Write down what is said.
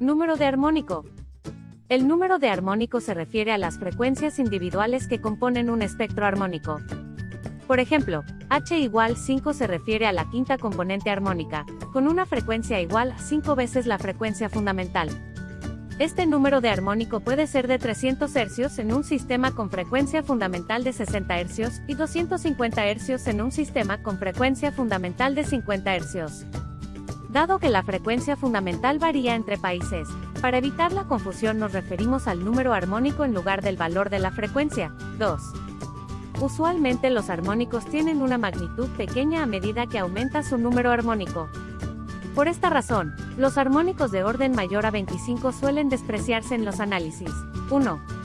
Número de armónico. El número de armónico se refiere a las frecuencias individuales que componen un espectro armónico. Por ejemplo, H igual 5 se refiere a la quinta componente armónica, con una frecuencia igual a 5 veces la frecuencia fundamental. Este número de armónico puede ser de 300 Hz en un sistema con frecuencia fundamental de 60 Hz y 250 Hz en un sistema con frecuencia fundamental de 50 Hz. Dado que la frecuencia fundamental varía entre países, para evitar la confusión nos referimos al número armónico en lugar del valor de la frecuencia. 2. Usualmente los armónicos tienen una magnitud pequeña a medida que aumenta su número armónico. Por esta razón, los armónicos de orden mayor a 25 suelen despreciarse en los análisis. 1.